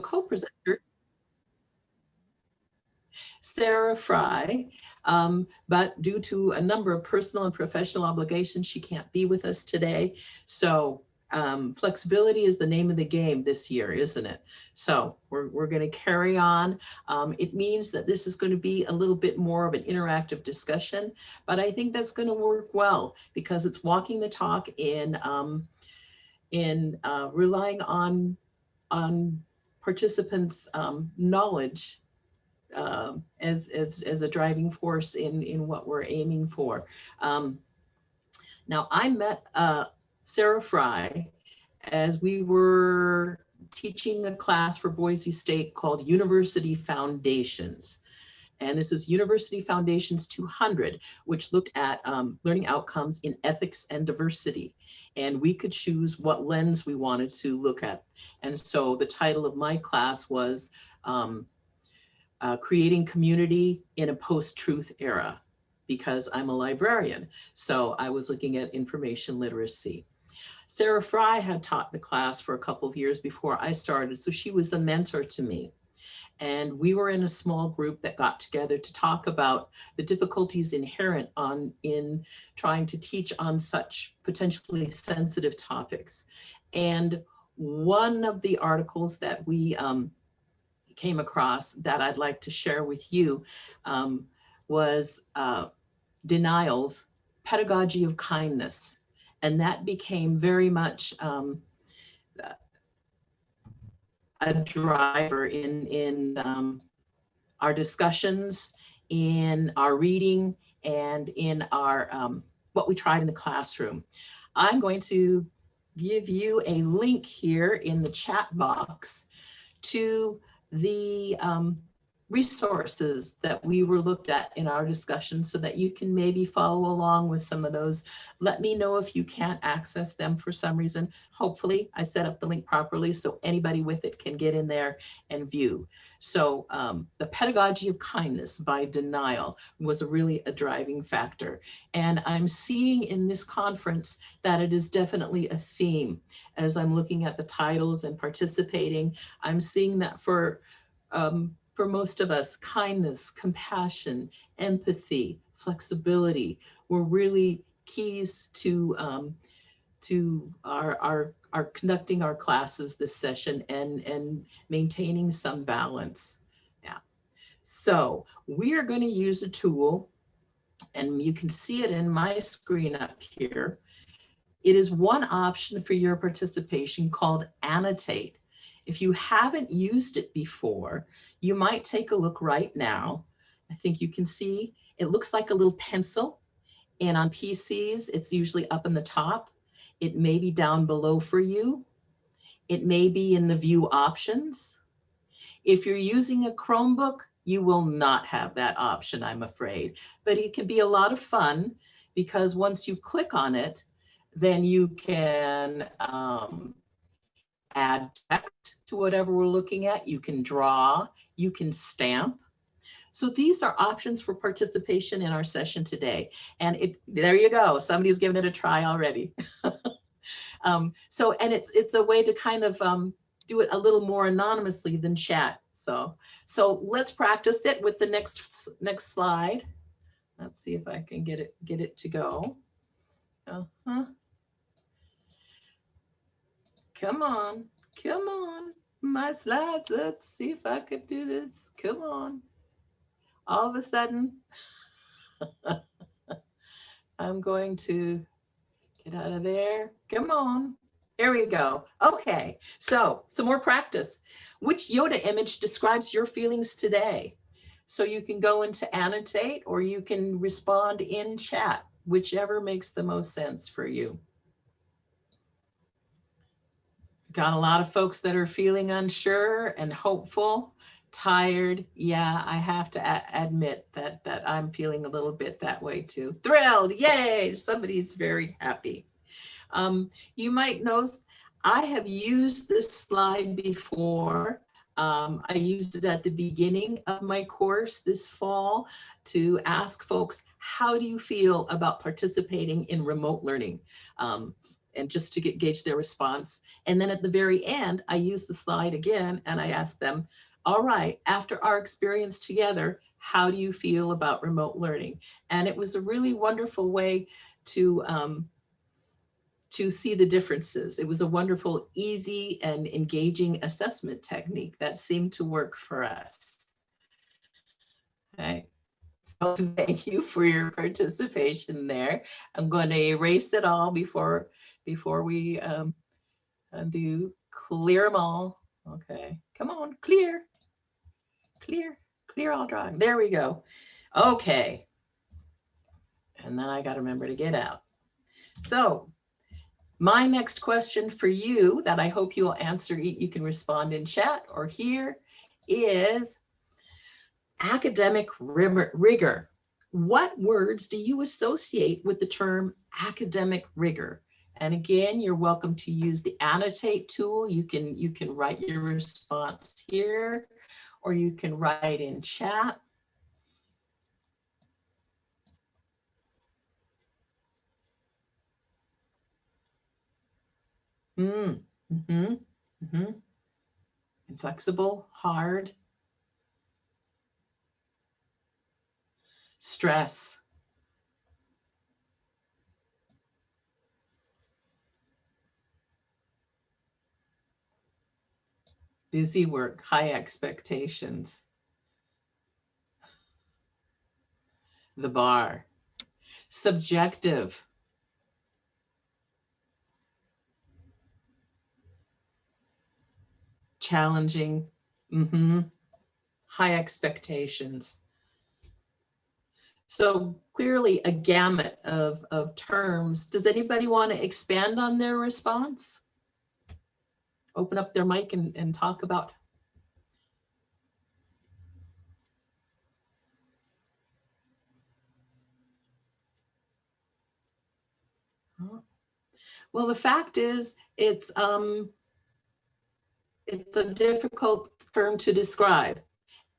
co-presenter, Sarah Fry, um, but due to a number of personal and professional obligations, she can't be with us today. So um, flexibility is the name of the game this year, isn't it? So we're, we're going to carry on. Um, it means that this is going to be a little bit more of an interactive discussion, but I think that's going to work well because it's walking the talk in, um, in uh, relying on, on participants' um, knowledge uh, as, as, as a driving force in, in what we're aiming for. Um, now, I met uh, Sarah Fry as we were teaching a class for Boise State called University Foundations. And this is University Foundations 200, which looked at um, learning outcomes in ethics and diversity. And we could choose what lens we wanted to look at. And so the title of my class was um, uh, Creating Community in a Post-Truth Era, because I'm a librarian. So I was looking at information literacy. Sarah Fry had taught the class for a couple of years before I started, so she was a mentor to me. And we were in a small group that got together to talk about the difficulties inherent on in trying to teach on such potentially sensitive topics. And one of the articles that we um, came across that I'd like to share with you um, was uh, Denial's Pedagogy of Kindness. And that became very much um, a driver in, in um, our discussions, in our reading, and in our um, what we tried in the classroom. I'm going to give you a link here in the chat box to the um, resources that we were looked at in our discussion so that you can maybe follow along with some of those. Let me know if you can't access them for some reason. Hopefully I set up the link properly so anybody with it can get in there and view. So um, the pedagogy of kindness by Denial was really a driving factor. And I'm seeing in this conference that it is definitely a theme. As I'm looking at the titles and participating, I'm seeing that for um, for most of us, kindness, compassion, empathy, flexibility were really keys to um, to our, our, our conducting our classes this session and, and maintaining some balance. Yeah. So we are going to use a tool and you can see it in my screen up here. It is one option for your participation called Annotate. If you haven't used it before, you might take a look right now. I think you can see it looks like a little pencil and on PCs, it's usually up in the top. It may be down below for you. It may be in the view options. If you're using a Chromebook, you will not have that option, I'm afraid, but it can be a lot of fun because once you click on it, then you can um, add text to whatever we're looking at. You can draw, you can stamp. So these are options for participation in our session today. And it, there you go. Somebody's given it a try already. um, so, and it's, it's a way to kind of um, do it a little more anonymously than chat. So, so let's practice it with the next, next slide. Let's see if I can get it, get it to go. Uh -huh. Come on, come on, my slides. Let's see if I could do this. Come on. All of a sudden, I'm going to get out of there. Come on. There we go. Okay, so some more practice. Which Yoda image describes your feelings today? So you can go into annotate or you can respond in chat, whichever makes the most sense for you. Got a lot of folks that are feeling unsure and hopeful, tired. Yeah, I have to admit that that I'm feeling a little bit that way too. Thrilled, yay, somebody's very happy. Um, you might know I have used this slide before. Um, I used it at the beginning of my course this fall to ask folks, how do you feel about participating in remote learning? Um, and just to get gauge their response. And then at the very end, I use the slide again and I ask them, all right, after our experience together, how do you feel about remote learning? And it was a really wonderful way to um, to see the differences. It was a wonderful, easy and engaging assessment technique that seemed to work for us. Okay. So thank you for your participation there. I'm going to erase it all before before we um, do clear them all. Okay, come on, clear, clear, clear all drawing. There we go. Okay. And then I got to remember to get out. So my next question for you that I hope you'll answer, you can respond in chat or here is academic rigor. What words do you associate with the term academic rigor? And again, you're welcome to use the annotate tool. You can, you can write your response here, or you can write in chat. Mm, mm -hmm, mm -hmm. Inflexible, hard. Stress. Busy work, high expectations. The bar. Subjective. challenging, mm -hmm, high expectations. So clearly a gamut of, of terms. Does anybody want to expand on their response? Open up their mic and, and talk about Well, the fact is, it's um, it's a difficult term to describe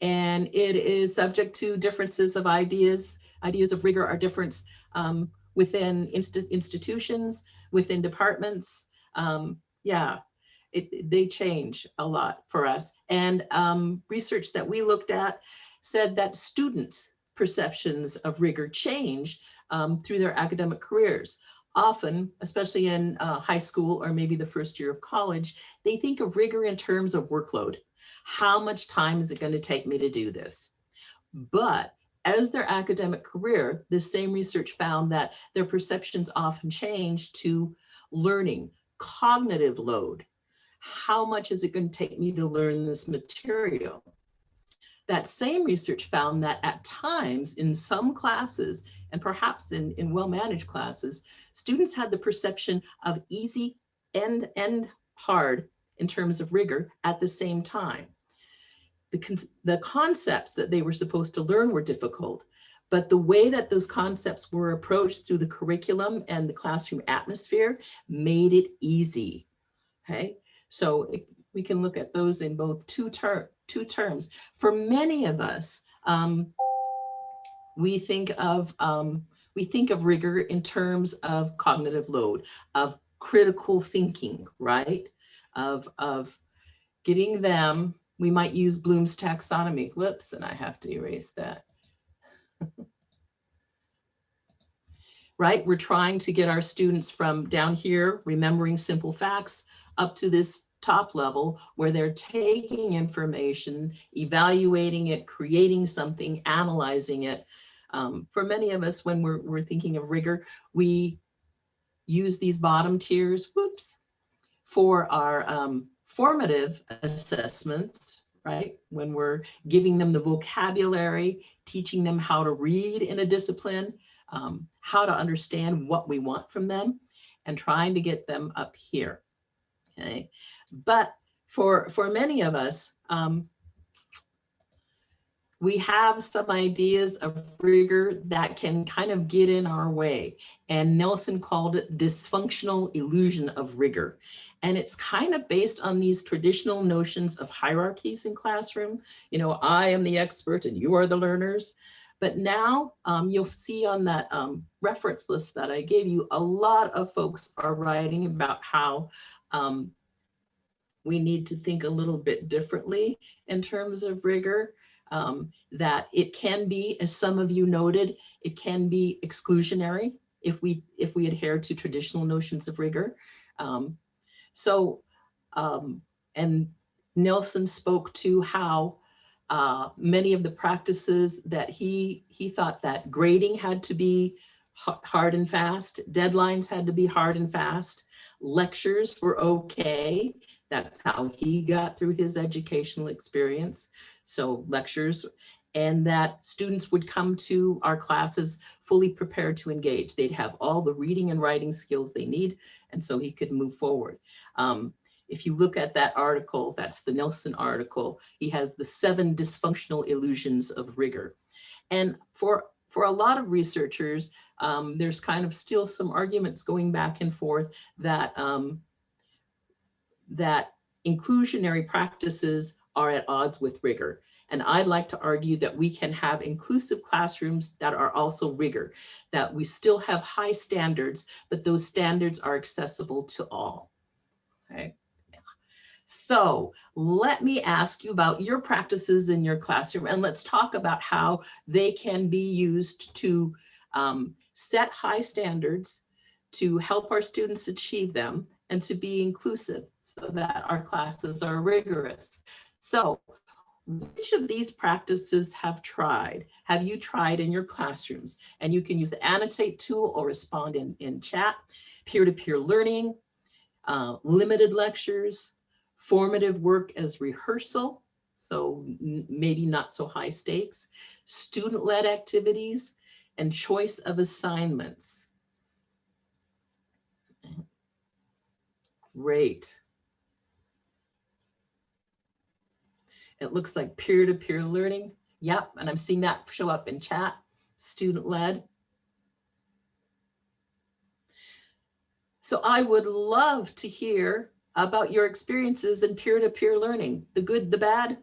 and it is subject to differences of ideas. Ideas of rigor are different um, within inst institutions, within departments. Um, yeah, it, they change a lot for us. And um, research that we looked at said that student perceptions of rigor change um, through their academic careers often, especially in uh, high school or maybe the first year of college, they think of rigor in terms of workload. How much time is it going to take me to do this? But as their academic career, the same research found that their perceptions often change to learning, cognitive load. How much is it going to take me to learn this material? That same research found that at times in some classes, and perhaps in, in well-managed classes, students had the perception of easy and, and hard in terms of rigor at the same time. The, con the concepts that they were supposed to learn were difficult, but the way that those concepts were approached through the curriculum and the classroom atmosphere made it easy. Okay, so we can look at those in both two terms two terms. For many of us, um, we think of um, we think of rigor in terms of cognitive load, of critical thinking, right? Of of getting them. We might use Bloom's taxonomy. Whoops, and I have to erase that. right? We're trying to get our students from down here, remembering simple facts, up to this top level where they're taking information, evaluating it, creating something, analyzing it. Um, for many of us, when we're, we're thinking of rigor, we use these bottom tiers, whoops, for our um, formative assessments, right? When we're giving them the vocabulary, teaching them how to read in a discipline, um, how to understand what we want from them, and trying to get them up here. Okay, but for, for many of us, um, we have some ideas of rigor that can kind of get in our way. And Nelson called it dysfunctional illusion of rigor. And it's kind of based on these traditional notions of hierarchies in classroom. You know, I am the expert and you are the learners. But now um, you'll see on that um, reference list that I gave you, a lot of folks are writing about how um, we need to think a little bit differently in terms of rigor. Um, that it can be, as some of you noted, it can be exclusionary if we if we adhere to traditional notions of rigor. Um, so, um, and Nelson spoke to how uh, many of the practices that he he thought that grading had to be hard and fast, deadlines had to be hard and fast, lectures were okay. That's how he got through his educational experience. So lectures and that students would come to our classes fully prepared to engage. They'd have all the reading and writing skills they need, and so he could move forward. Um, if you look at that article, that's the Nelson article, he has the seven dysfunctional illusions of rigor. And for, for a lot of researchers, um, there's kind of still some arguments going back and forth that, um, that inclusionary practices are at odds with rigor. And I'd like to argue that we can have inclusive classrooms that are also rigor, that we still have high standards, but those standards are accessible to all. Okay. So let me ask you about your practices in your classroom and let's talk about how they can be used to um, set high standards to help our students achieve them and to be inclusive so that our classes are rigorous. So which of these practices have tried, have you tried in your classrooms? And you can use the annotate tool or respond in, in chat, peer-to-peer -peer learning, uh, limited lectures, formative work as rehearsal, so maybe not so high stakes, student-led activities, and choice of assignments. Great. It looks like peer-to-peer -peer learning. Yep, and I'm seeing that show up in chat, student-led. So I would love to hear about your experiences in peer-to-peer -peer learning, the good, the bad.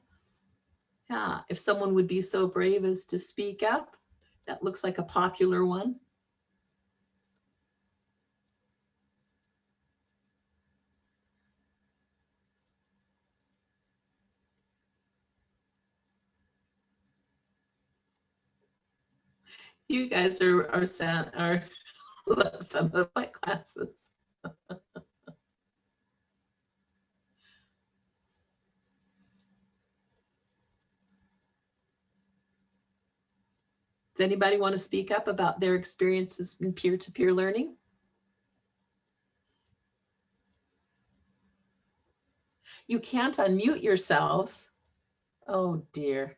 Yeah, if someone would be so brave as to speak up, that looks like a popular one. you guys are are are some of my classes. Does anybody want to speak up about their experiences in peer-to-peer -peer learning? You can't unmute yourselves. Oh dear.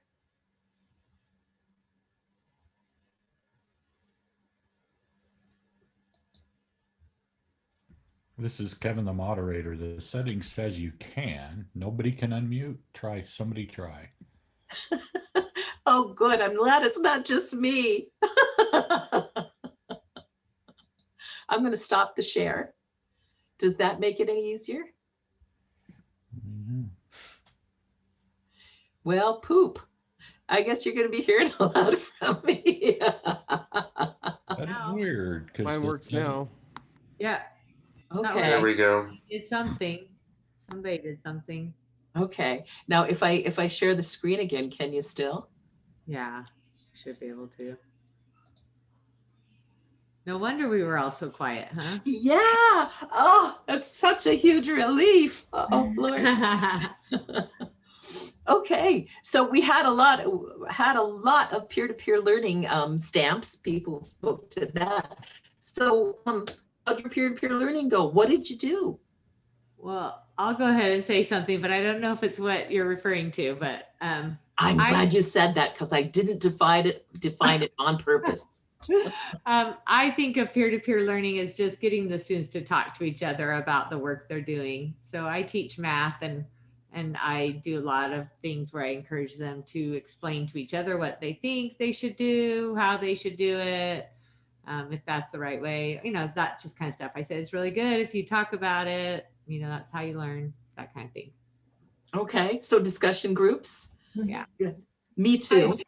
This is Kevin, the moderator. The setting says you can. Nobody can unmute. Try, somebody try. oh, good. I'm glad it's not just me. I'm going to stop the share. Does that make it any easier? Mm -hmm. Well, poop. I guess you're going to be hearing a lot from me. that is weird. Mine works now. Yeah, Okay. There we go. Did something. Somebody did something. Okay. Now, if I if I share the screen again, can you still? Yeah, should be able to. No wonder we were all so quiet, huh? Yeah. Oh, that's such a huge relief. Oh, Lord. okay. So we had a lot had a lot of peer-to-peer -peer learning um, stamps. People spoke to that. So um, how'd your peer-to-peer -peer learning go? What did you do? Well, I'll go ahead and say something, but I don't know if it's what you're referring to, but um, I'm I, glad you said that because I didn't define it define it on purpose. um, I think of peer-to-peer -peer learning as just getting the students to talk to each other about the work they're doing. So I teach math and and I do a lot of things where I encourage them to explain to each other what they think they should do, how they should do it, um, if that's the right way, you know, that just kind of stuff. I say it's really good if you talk about it, you know, that's how you learn, that kind of thing. Okay, so discussion groups. Yeah. Me too.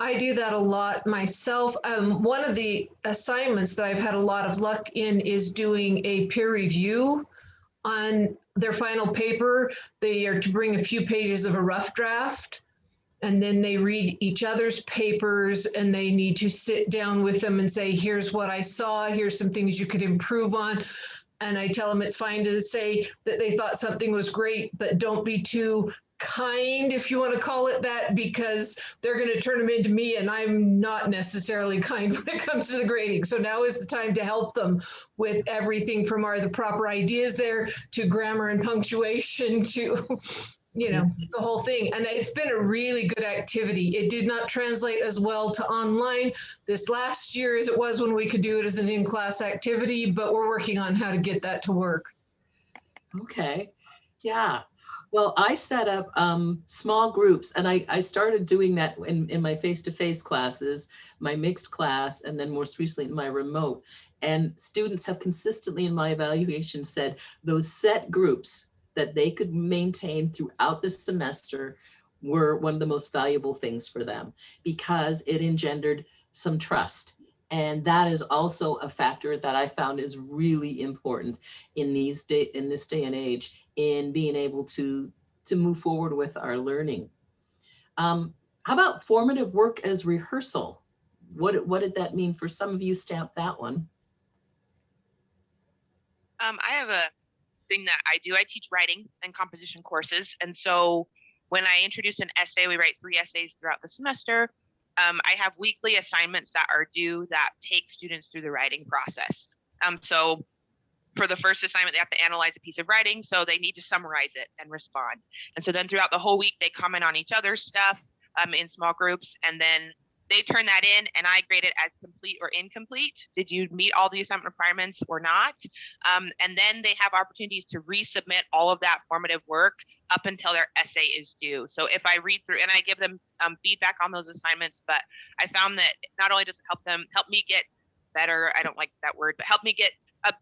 I do that a lot myself. Um, one of the assignments that I've had a lot of luck in is doing a peer review on their final paper. They are to bring a few pages of a rough draft. And then they read each other's papers and they need to sit down with them and say, here's what I saw, here's some things you could improve on. And I tell them it's fine to say that they thought something was great, but don't be too kind, if you want to call it that, because they're going to turn them into me and I'm not necessarily kind when it comes to the grading. So now is the time to help them with everything from are the proper ideas there to grammar and punctuation to, you know, the whole thing. And it's been a really good activity. It did not translate as well to online this last year as it was when we could do it as an in-class activity, but we're working on how to get that to work. Okay, yeah. Well, I set up um, small groups and I, I started doing that in, in my face-to-face classes, my mixed class, and then most recently in my remote. And students have consistently in my evaluation said those set groups that they could maintain throughout the semester were one of the most valuable things for them because it engendered some trust. And that is also a factor that I found is really important in these day in this day and age in being able to to move forward with our learning. Um, how about formative work as rehearsal? What what did that mean for some of you? Stamp that one. Um, I have a thing that I do. I teach writing and composition courses, and so when I introduce an essay, we write three essays throughout the semester. Um, I have weekly assignments that are due that take students through the writing process. Um, so for the first assignment, they have to analyze a piece of writing, so they need to summarize it and respond. And so then throughout the whole week, they comment on each other's stuff um, in small groups, and then they turn that in and I grade it as complete or incomplete. Did you meet all the assignment requirements or not? Um, and then they have opportunities to resubmit all of that formative work up until their essay is due. So if I read through and I give them um, feedback on those assignments, but I found that not only does it help them help me get better, I don't like that word, but help me get a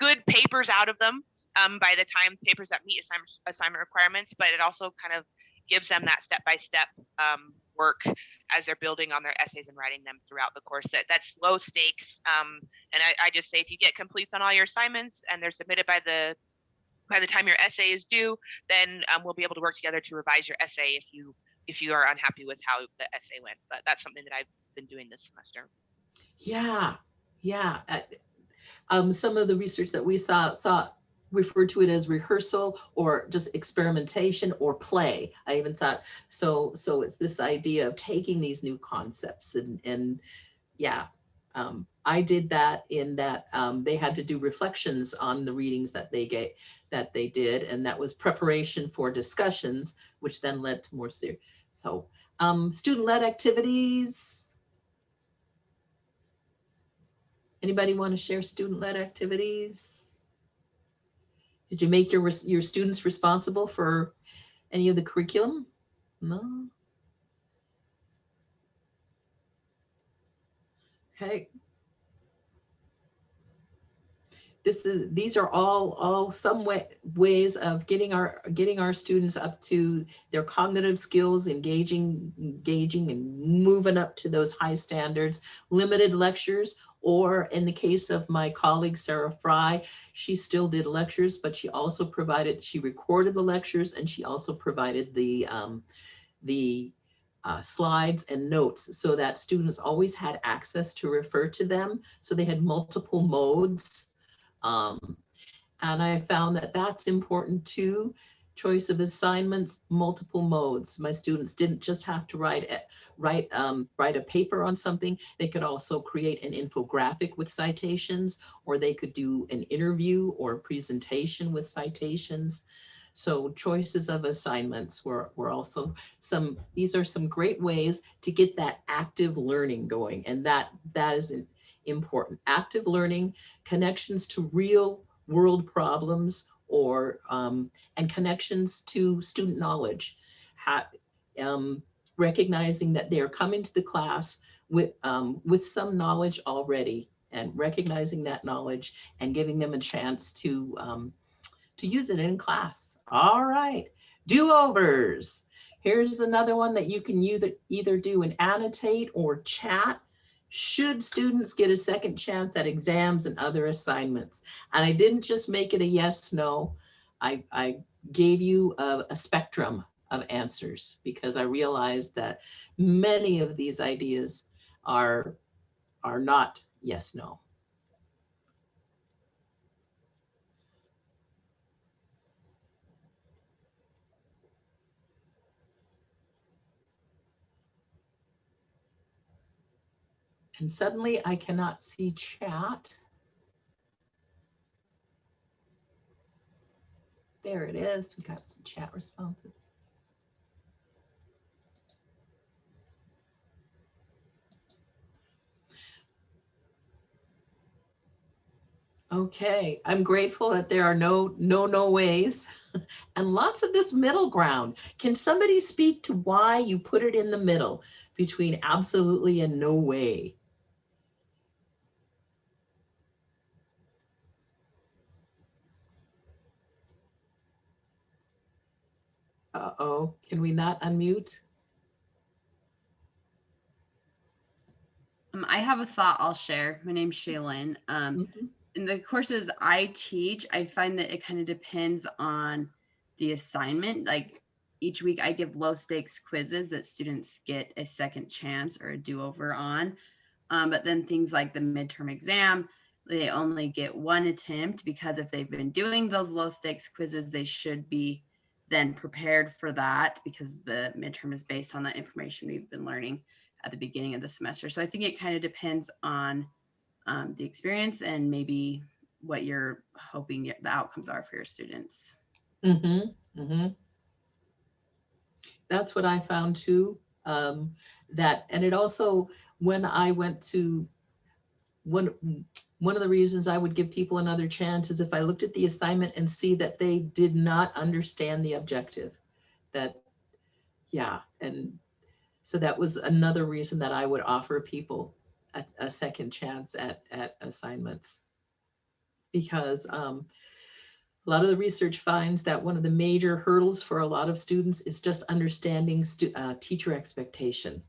good papers out of them um, by the time papers that meet assignment, assignment requirements, but it also kind of gives them that step-by-step um, work as they're building on their essays and writing them throughout the course. That, that's low stakes. Um, and I, I, just say if you get completes on all your assignments and they're submitted by the by the time your essay is due, then um, we'll be able to work together to revise your essay if you if you are unhappy with how the essay went. But that's something that I've been doing this semester. Yeah, yeah. Uh, um, some of the research that we saw saw referred to it as rehearsal or just experimentation or play. I even thought, so, so it's this idea of taking these new concepts and, and yeah, um, I did that in that um, they had to do reflections on the readings that they get that they did, and that was preparation for discussions, which then led to more serious. So um, student-led activities. Anybody want to share student-led activities? Did you make your, your students responsible for any of the curriculum? No. Okay. This is, these are all, all some way, ways of getting our, getting our students up to their cognitive skills, engaging, engaging and moving up to those high standards, limited lectures, or in the case of my colleague, Sarah Fry, she still did lectures, but she also provided, she recorded the lectures and she also provided the, um, the uh, slides and notes so that students always had access to refer to them. So they had multiple modes. Um, and I found that that's important too. Choice of assignments, multiple modes. My students didn't just have to write it, write um, write a paper on something. They could also create an infographic with citations, or they could do an interview or a presentation with citations. So choices of assignments were, were also some, these are some great ways to get that active learning going. And that, that is important. Active learning, connections to real world problems or, um, and connections to student knowledge. Ha um, recognizing that they're coming to the class with, um, with some knowledge already and recognizing that knowledge and giving them a chance to, um, to use it in class. All right, do-overs. Here's another one that you can either, either do an annotate or chat. Should students get a second chance at exams and other assignments? And I didn't just make it a yes, no. I, I gave you a, a spectrum of answers because I realized that many of these ideas are, are not yes, no. And suddenly I cannot see chat. There it is. We got some chat responses. Okay, I'm grateful that there are no, no, no ways and lots of this middle ground. Can somebody speak to why you put it in the middle between absolutely and no way? Uh-oh, can we not unmute? Um, I have a thought I'll share. My name's Shaylin. Um, Mhm. in the courses I teach, I find that it kind of depends on the assignment. Like each week I give low stakes quizzes that students get a second chance or a do over on. Um, but then things like the midterm exam, they only get one attempt because if they've been doing those low stakes quizzes, they should be then prepared for that because the midterm is based on the information we've been learning at the beginning of the semester. So I think it kind of depends on um, the experience and maybe what you're hoping the outcomes are for your students. Mm-hmm, mm-hmm. That's what I found too. Um, that, and it also, when I went to, one, one of the reasons I would give people another chance is if I looked at the assignment and see that they did not understand the objective. That, yeah, and so that was another reason that I would offer people a, a second chance at, at assignments. Because um, a lot of the research finds that one of the major hurdles for a lot of students is just understanding stu uh, teacher expectation.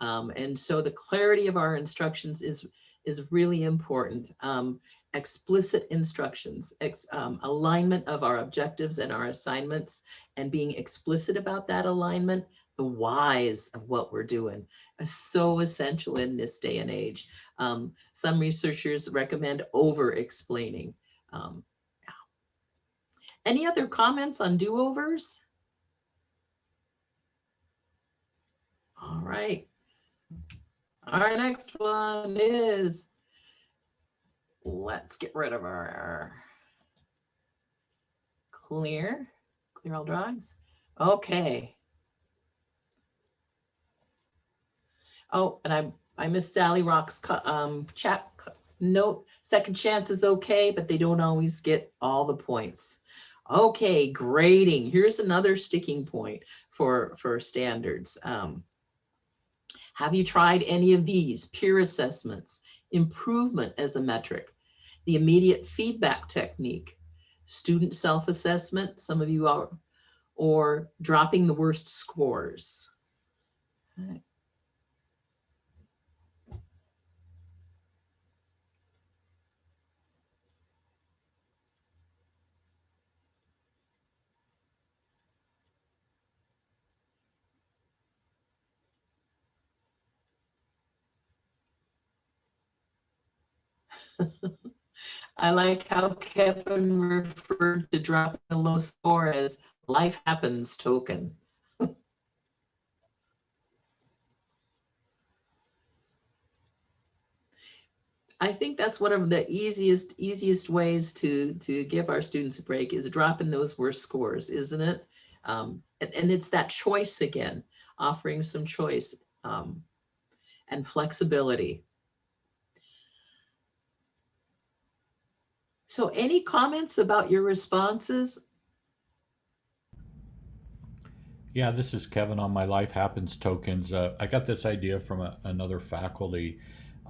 Um, and so the clarity of our instructions is, is really important. Um, explicit instructions, ex, um, alignment of our objectives and our assignments, and being explicit about that alignment, the whys of what we're doing is so essential in this day and age. Um, some researchers recommend over explaining. Um, any other comments on do-overs? All right. Our next one is, let's get rid of our clear, clear all drawings. Okay. Oh, and I, I missed Sally Rock's um, chat note. Second chance is okay, but they don't always get all the points. Okay, grading. Here's another sticking point for, for standards. Um, have you tried any of these? Peer assessments, improvement as a metric, the immediate feedback technique, student self-assessment, some of you are, or dropping the worst scores. I like how Kevin referred to dropping a low score as life happens token. I think that's one of the easiest, easiest ways to, to give our students a break is dropping those worst scores, isn't it? Um, and, and it's that choice again, offering some choice um, and flexibility. So any comments about your responses? Yeah, this is Kevin on my Life Happens tokens. Uh, I got this idea from a, another faculty.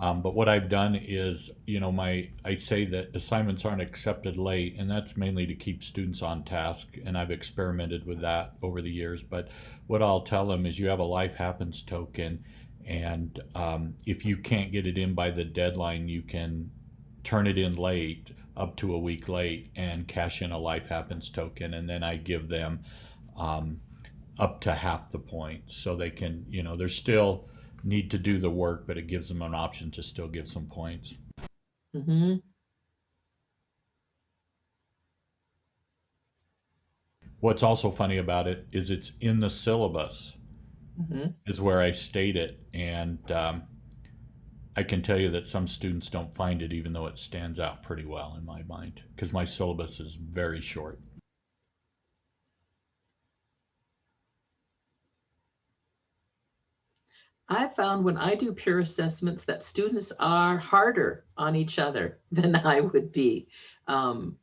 Um, but what I've done is, you know, my I say that assignments aren't accepted late, and that's mainly to keep students on task. And I've experimented with that over the years. But what I'll tell them is, you have a life happens token, and um, if you can't get it in by the deadline, you can turn it in late, up to a week late, and cash in a life happens token, and then I give them um, up to half the points, so they can, you know, they're still need to do the work, but it gives them an option to still give some points. hmm What's also funny about it is it's in the syllabus hmm is where I state it, and um, I can tell you that some students don't find it, even though it stands out pretty well in my mind, because my syllabus is very short. I found when I do peer assessments that students are harder on each other than I would be. Um,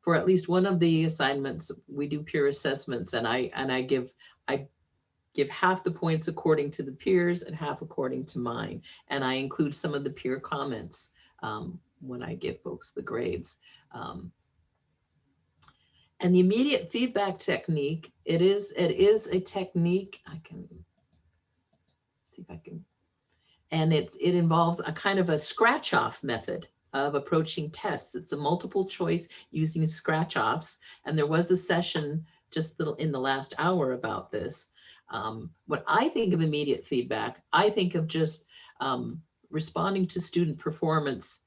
for at least one of the assignments, we do peer assessments and I, and I give, I give half the points according to the peers and half according to mine. And I include some of the peer comments um, when I give folks the grades. Um, and the immediate feedback technique, it is, it is a technique, I can see if I can. And it's, it involves a kind of a scratch off method of approaching tests. It's a multiple choice using scratch offs. And there was a session just in the last hour about this. Um, when I think of immediate feedback, I think of just um, responding to student performance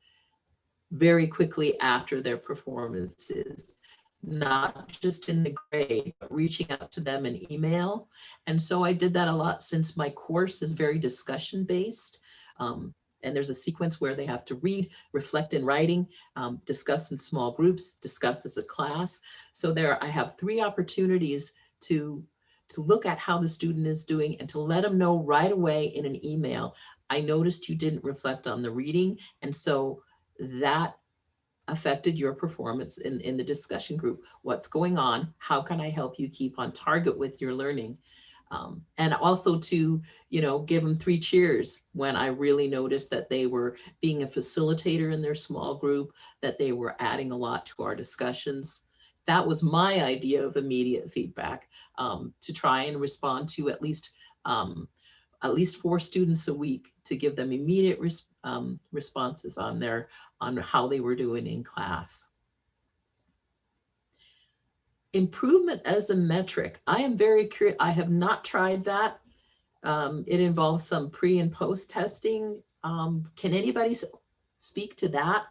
very quickly after their performances, not just in the grade, but reaching out to them in email. And so I did that a lot since my course is very discussion based. Um, and there's a sequence where they have to read, reflect in writing, um, discuss in small groups, discuss as a class. So there I have three opportunities to, to look at how the student is doing and to let them know right away in an email. I noticed you didn't reflect on the reading. And so that affected your performance in, in the discussion group. What's going on? How can I help you keep on target with your learning? Um, and also to, you know, give them three cheers when I really noticed that they were being a facilitator in their small group, that they were adding a lot to our discussions. That was my idea of immediate feedback um, to try and respond to at least um, at least four students a week to give them immediate res um, responses on their on how they were doing in class. Improvement as a metric. I am very curious. I have not tried that. Um, it involves some pre and post testing. Um, can anybody speak to that?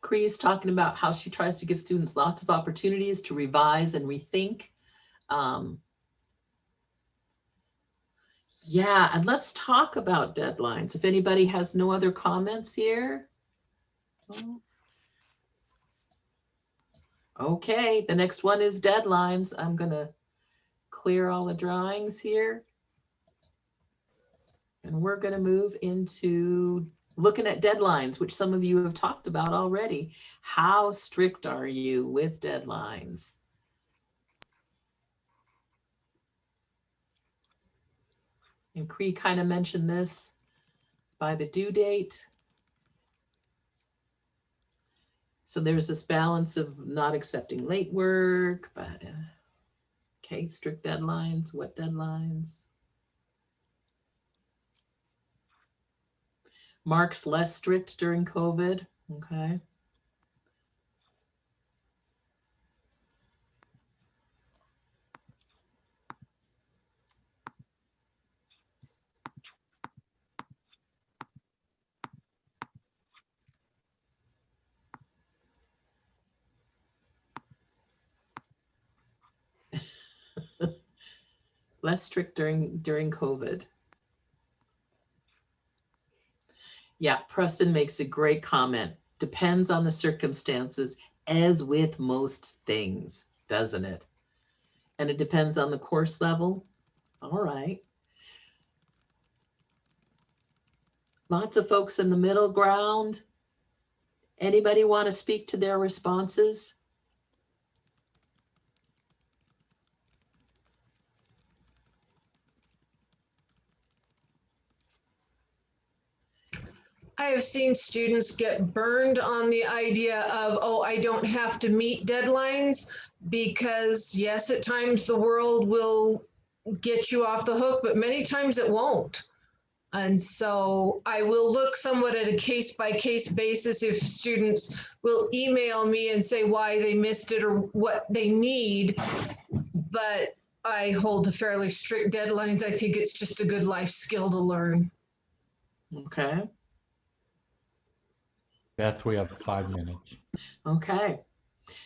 Cree is talking about how she tries to give students lots of opportunities to revise and rethink. Um, yeah, and let's talk about deadlines. If anybody has no other comments here. Okay, the next one is deadlines. I'm gonna clear all the drawings here. And we're gonna move into looking at deadlines, which some of you have talked about already. How strict are you with deadlines? And Cree kind of mentioned this by the due date. So there's this balance of not accepting late work, but uh, okay, strict deadlines, what deadlines? Mark's less strict during COVID, okay. less strict during during COVID. Yeah, Preston makes a great comment. Depends on the circumstances, as with most things, doesn't it? And it depends on the course level. All right. Lots of folks in the middle ground. Anybody want to speak to their responses? Have seen students get burned on the idea of, oh, I don't have to meet deadlines because yes, at times the world will get you off the hook, but many times it won't. And so I will look somewhat at a case by case basis if students will email me and say why they missed it or what they need. But I hold to fairly strict deadlines. I think it's just a good life skill to learn. Okay, Beth, we have five minutes. okay.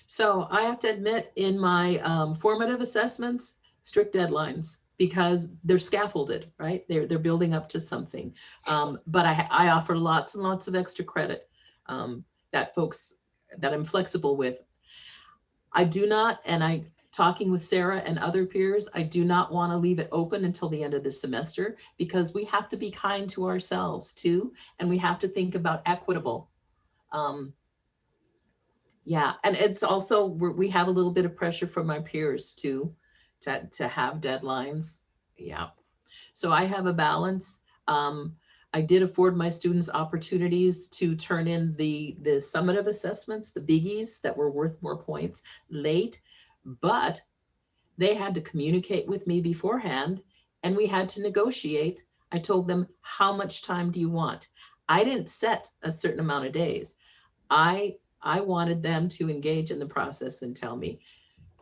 So I have to admit, in my um, formative assessments, strict deadlines because they're scaffolded, right? They're they're building up to something. Um, but I I offer lots and lots of extra credit um, that folks that I'm flexible with. I do not, and I talking with Sarah and other peers, I do not want to leave it open until the end of the semester because we have to be kind to ourselves too, and we have to think about equitable. Um, yeah, and it's also, we have a little bit of pressure from my peers too, to, to have deadlines. Yeah. So I have a balance. Um, I did afford my students opportunities to turn in the, the summative assessments, the biggies that were worth more points late, but they had to communicate with me beforehand and we had to negotiate. I told them, how much time do you want? I didn't set a certain amount of days. I I wanted them to engage in the process and tell me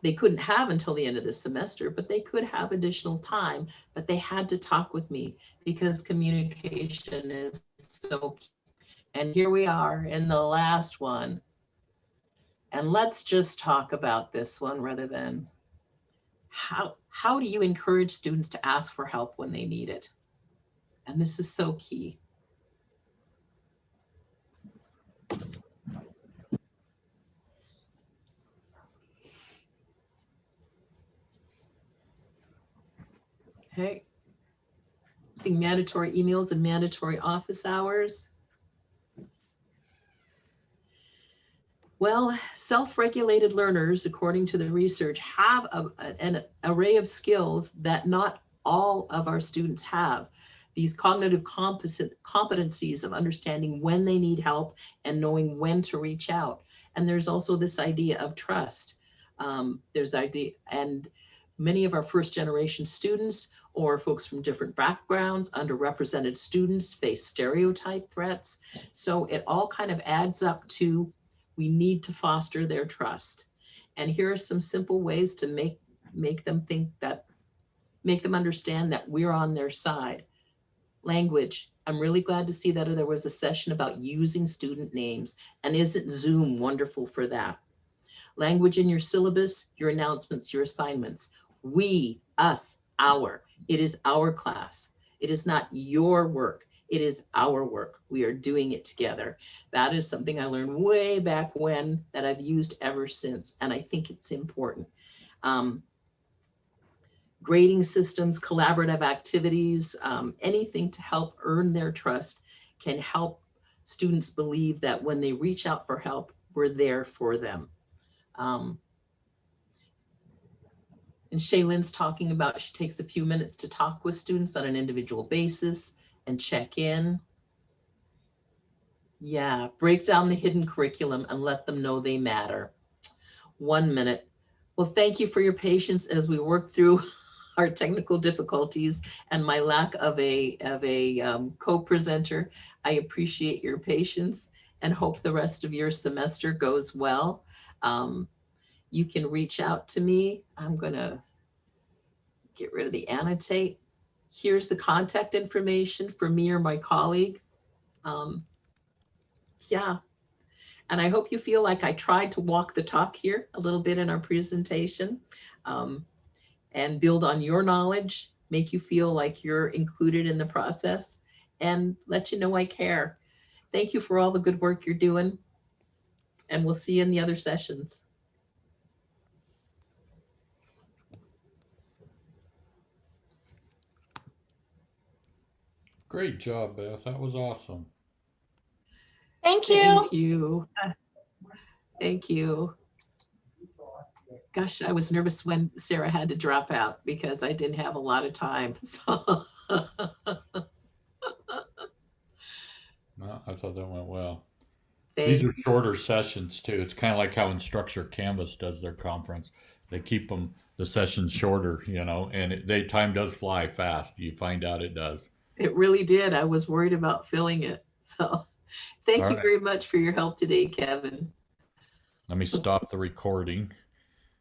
they couldn't have until the end of the semester, but they could have additional time, but they had to talk with me because communication is so key. And here we are in the last one. And let's just talk about this one rather than how, how do you encourage students to ask for help when they need it? And this is so key. Okay. Seeing mandatory emails and mandatory office hours. Well, self-regulated learners, according to the research, have a, an array of skills that not all of our students have. These cognitive competencies of understanding when they need help and knowing when to reach out. And there's also this idea of trust. Um, there's idea, and many of our first generation students or folks from different backgrounds, underrepresented students face stereotype threats. So it all kind of adds up to, we need to foster their trust. And here are some simple ways to make, make them think that, make them understand that we're on their side. Language. I'm really glad to see that there was a session about using student names and isn't Zoom wonderful for that? Language in your syllabus, your announcements, your assignments. We, us, our. It is our class. It is not your work. It is our work. We are doing it together. That is something I learned way back when that I've used ever since. And I think it's important. Um, grading systems, collaborative activities, um, anything to help earn their trust can help students believe that when they reach out for help, we're there for them. Um, and Shaylin's talking about, she takes a few minutes to talk with students on an individual basis and check in. Yeah, break down the hidden curriculum and let them know they matter. One minute. Well, thank you for your patience as we work through our technical difficulties and my lack of a, of a um, co-presenter. I appreciate your patience and hope the rest of your semester goes well. Um, you can reach out to me. I'm gonna get rid of the annotate. Here's the contact information for me or my colleague. Um, yeah, and I hope you feel like I tried to walk the talk here a little bit in our presentation um, and build on your knowledge, make you feel like you're included in the process and let you know I care. Thank you for all the good work you're doing and we'll see you in the other sessions. Great job, Beth. That was awesome. Thank you. Thank you. Thank you. Gosh, I was nervous when Sarah had to drop out because I didn't have a lot of time. So No, I I thought that went well. These are shorter sessions too. It's kind of like how Instructure Canvas does their conference. They keep them the sessions shorter, you know, and it, they time does fly fast. You find out it does. It really did. I was worried about filling it. So thank All you right. very much for your help today, Kevin. Let me stop the recording.